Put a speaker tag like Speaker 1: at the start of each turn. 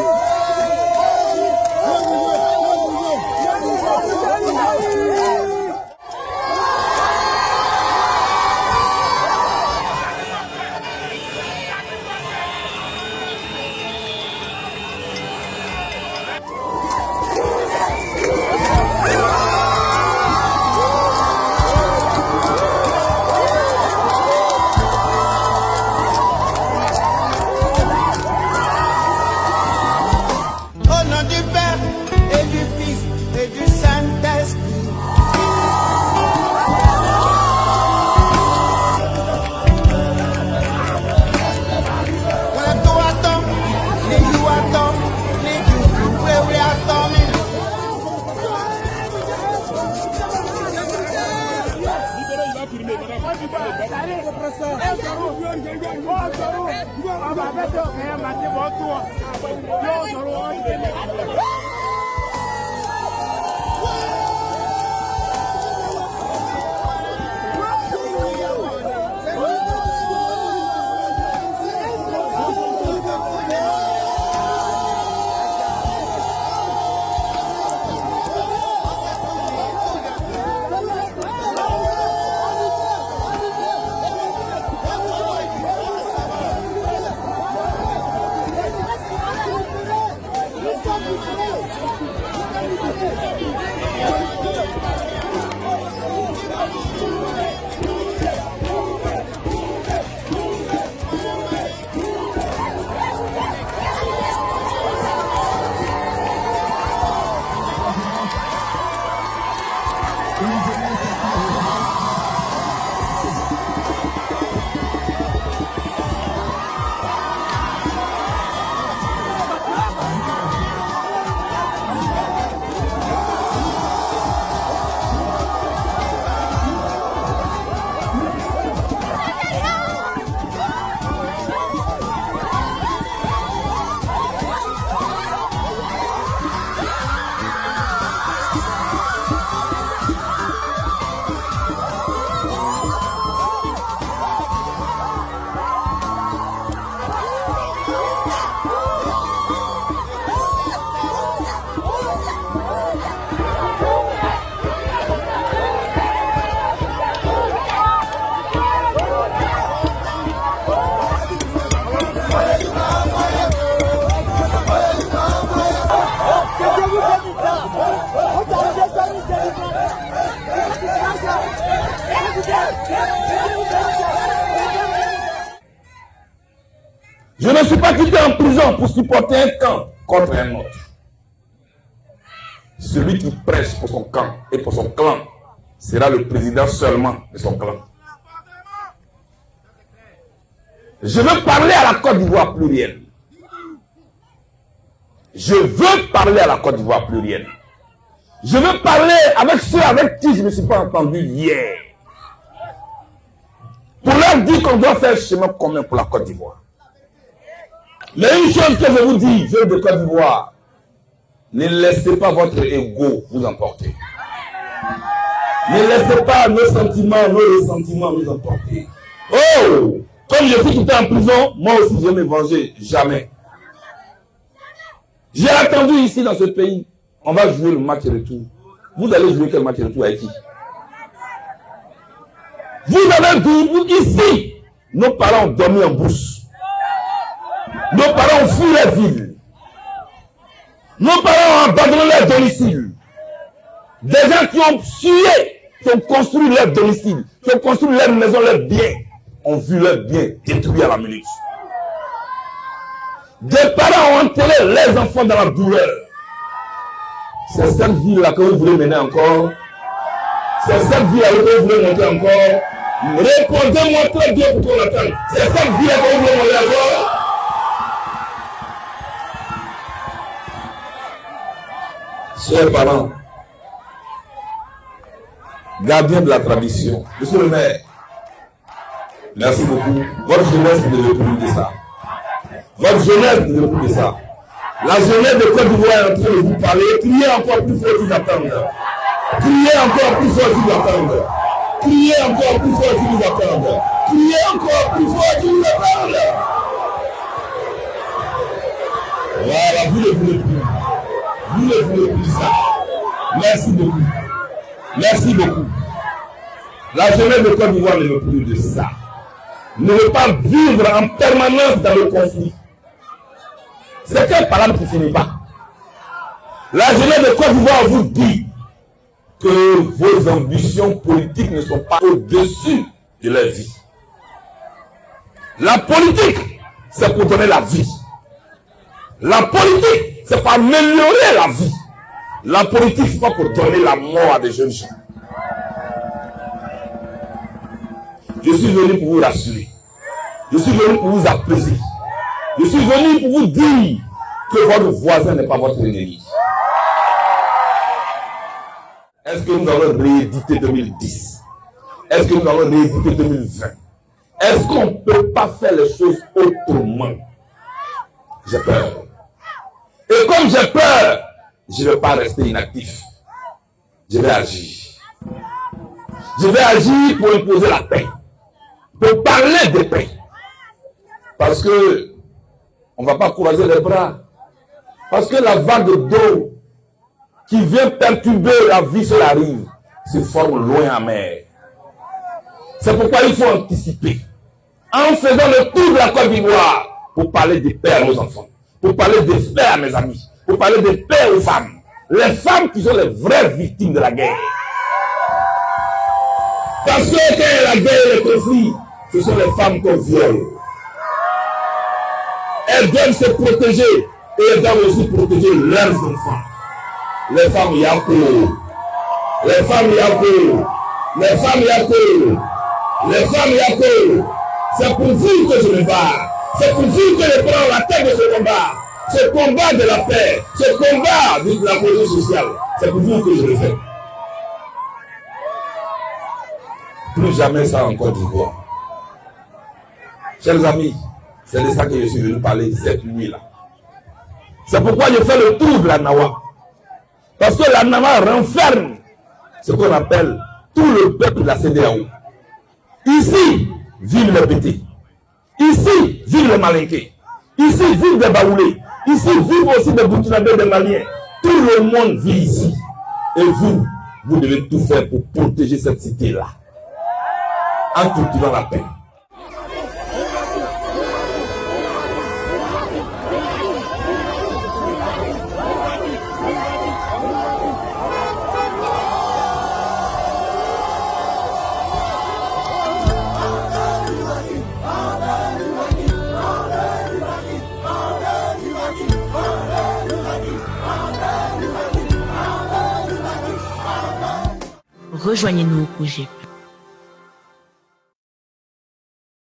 Speaker 1: Au
Speaker 2: Je ne suis pas quitté en prison pour supporter un camp contre un autre. Celui qui prêche pour son camp et pour son clan sera le président seulement de son clan. Je veux parler à la Côte d'Ivoire plurielle. Je veux parler à la Côte d'Ivoire plurielle. Je veux parler avec ceux avec qui je ne me suis pas entendu hier. Pour leur dire qu'on doit faire chemin commun pour la Côte d'Ivoire. Mais une chose que je vous dis, jeunes de Côte d'Ivoire, ne laissez pas votre ego vous emporter. Ne laissez pas nos sentiments, nos ressentiments nous emporter. Oh Comme je suis quitté en prison, moi aussi je vais me venger. Jamais. J'ai attendu ici dans ce pays. On va jouer le match retour. Vous allez jouer quel match retour avec qui Vous avez vous, ici, nos parents ont dormi en brousse. Nos parents ont fui la ville. Nos parents ont abandonné leur domicile. Des gens qui ont sué, qui ont construit leur domicile, qui ont construit leur maison, leurs biens, ont vu leurs biens détruits à la minute. Des parents ont enterré les enfants dans la douleur. C'est cette ville-là que vous voulez mener encore. C'est cette ville-là que vous voulez monter encore. Répondez-moi très bien pour qu'on attende. C'est cette ville-là que vous voulez monter encore. Chers parents, gardiens de la tradition, monsieur le maire, merci beaucoup. Votre jeunesse ne veut plus de ça. Votre jeunesse ne veut plus de ça. La jeunesse de Côte d'Ivoire est en train de vous parler. Criez encore plus fort qu'ils attendent. Criez encore plus fort, nous entends. Criez encore plus fort, nous entends. Criez encore plus fort, nous entends. Voilà, vous ne voulez ne voulez plus ça. Merci beaucoup. Merci beaucoup. La jeunesse de Côte d'Ivoire ne veut plus de ça. Ne veut pas vivre en permanence dans le conflit. C'est quelle parole qui finit pas La jeunesse de Côte d'Ivoire vous dit que vos ambitions politiques ne sont pas au-dessus de leur vie. La politique, c'est pour donner la vie. La politique, c'est pour améliorer la vie. La politique, c'est pas pour donner la mort à des jeunes gens. Je suis venu pour vous rassurer. Je suis venu pour vous apaiser. Je suis venu pour vous dire que votre voisin n'est pas votre ennemi. Est-ce que nous allons rééditer 2010 Est-ce que nous allons rééditer 2020 Est-ce qu'on ne peut pas faire les choses autrement? J'ai peur. Et comme j'ai peur, je ne vais pas rester inactif. Je vais agir. Je vais agir pour imposer la paix. Pour parler de paix. Parce que on ne va pas croiser les bras. Parce que la vague d'eau qui vient perturber la vie sur la rive se forme loin en mer. C'est pourquoi il faut anticiper. En faisant le tour de la Côte d'Ivoire pour parler des pères aux enfants, pour parler des pères à mes amis, pour parler des pères aux femmes. Les femmes qui sont les vraies victimes de la guerre. Parce que quand la guerre et le conflit, ce sont les femmes qu'on viole. Elles doivent se protéger et elles doivent aussi protéger leurs enfants les femmes Yako, les femmes Yako, les femmes Yako, les femmes Yako. C'est pour vous que je me bats. C'est pour vous que je prends la tête de ce combat. Ce combat de la paix, ce combat de la cohésion sociale. C'est pour vous que je le fais. Plus jamais ça en Côte d'Ivoire. Chers amis, c'est de ça que je suis venu parler cette nuit-là. C'est pourquoi je fais le tour de la Nawa. Parce que la Nama renferme ce qu'on appelle tout le peuple de la CDAO. Ici vivent les Bété. Ici vivent les Malinqués. Ici vivent des Baoulés. Ici vivent aussi des Burkinabés, des Maliens. Tout le monde vit ici. Et vous, vous devez tout faire pour protéger cette cité-là. En cultivant la paix.
Speaker 3: Rejoignez-nous au projet